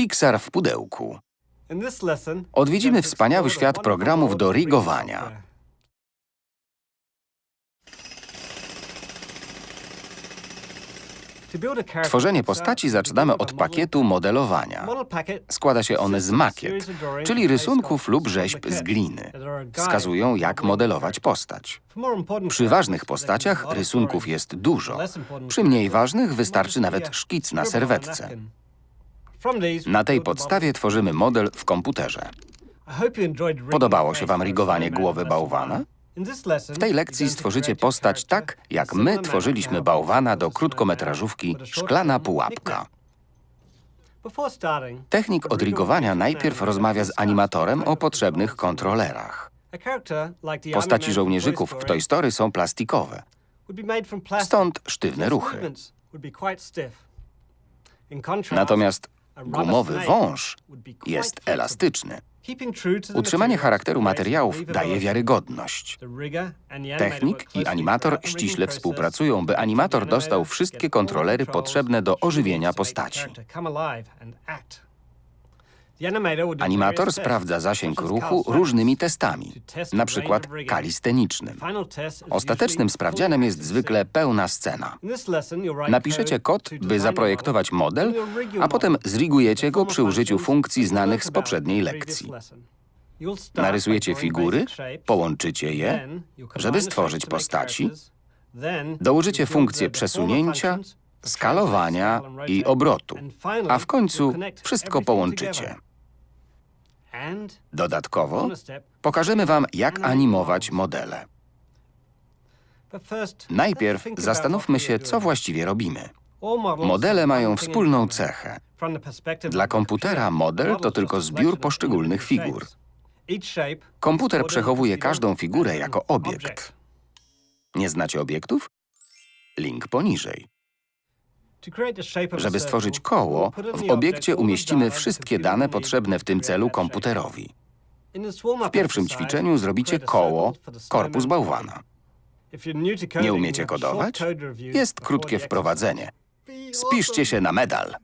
Pixar w pudełku. Odwiedzimy wspaniały świat programów do rigowania. Tworzenie postaci zaczynamy od pakietu modelowania. Składa się on z makiet, czyli rysunków lub rzeźb z gliny. Wskazują, jak modelować postać. Przy ważnych postaciach rysunków jest dużo. Przy mniej ważnych wystarczy nawet szkic na serwetce. Na tej podstawie tworzymy model w komputerze. Podobało się Wam rigowanie głowy bałwana? W tej lekcji stworzycie postać tak, jak my tworzyliśmy bałwana do krótkometrażówki Szklana Pułapka. Technik odrigowania najpierw rozmawia z animatorem o potrzebnych kontrolerach. Postaci żołnierzyków w Toy Story są plastikowe, stąd sztywne ruchy. Natomiast gumowy wąż jest elastyczny. Utrzymanie charakteru materiałów daje wiarygodność. Technik i animator ściśle współpracują, by animator dostał wszystkie kontrolery potrzebne do ożywienia postaci. Animator sprawdza zasięg ruchu różnymi testami, na przykład kalistenicznym. Ostatecznym sprawdzianem jest zwykle pełna scena. Napiszecie kod, by zaprojektować model, a potem zrigujecie go przy użyciu funkcji znanych z poprzedniej lekcji. Narysujecie figury, połączycie je, żeby stworzyć postaci, dołożycie funkcje przesunięcia, skalowania i obrotu, a w końcu wszystko połączycie. Dodatkowo pokażemy Wam, jak animować modele. Najpierw zastanówmy się, co właściwie robimy. Modele mają wspólną cechę. Dla komputera model to tylko zbiór poszczególnych figur. Komputer przechowuje każdą figurę jako obiekt. Nie znacie obiektów? Link poniżej. Żeby stworzyć koło, w obiekcie umieścimy wszystkie dane potrzebne w tym celu komputerowi. W pierwszym ćwiczeniu zrobicie koło, korpus bałwana. Nie umiecie kodować? Jest krótkie wprowadzenie. Spiszcie się na medal.